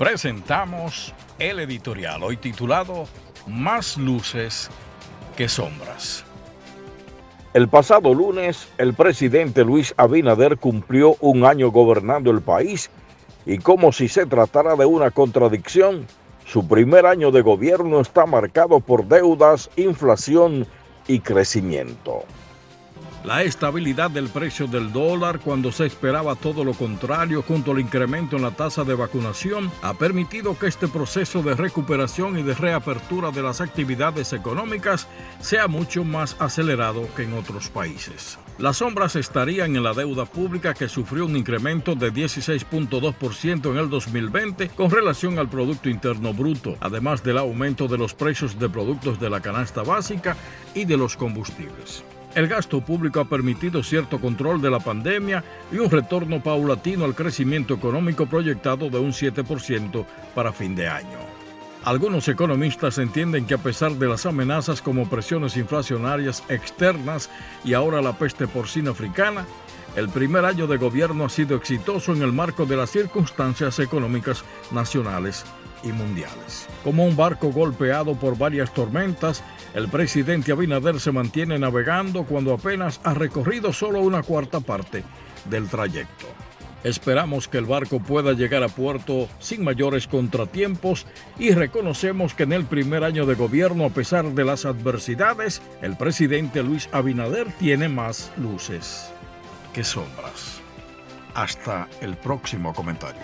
presentamos el editorial hoy titulado Más luces que sombras. El pasado lunes, el presidente Luis Abinader cumplió un año gobernando el país y como si se tratara de una contradicción, su primer año de gobierno está marcado por deudas, inflación y crecimiento. La estabilidad del precio del dólar cuando se esperaba todo lo contrario junto al incremento en la tasa de vacunación ha permitido que este proceso de recuperación y de reapertura de las actividades económicas sea mucho más acelerado que en otros países. Las sombras estarían en la deuda pública que sufrió un incremento de 16.2% en el 2020 con relación al Producto Interno Bruto, además del aumento de los precios de productos de la canasta básica y de los combustibles. El gasto público ha permitido cierto control de la pandemia y un retorno paulatino al crecimiento económico proyectado de un 7% para fin de año. Algunos economistas entienden que a pesar de las amenazas como presiones inflacionarias externas y ahora la peste porcina africana, el primer año de gobierno ha sido exitoso en el marco de las circunstancias económicas nacionales y mundiales. Como un barco golpeado por varias tormentas, el presidente Abinader se mantiene navegando cuando apenas ha recorrido solo una cuarta parte del trayecto. Esperamos que el barco pueda llegar a puerto sin mayores contratiempos y reconocemos que en el primer año de gobierno, a pesar de las adversidades, el presidente Luis Abinader tiene más luces que sombras. Hasta el próximo comentario.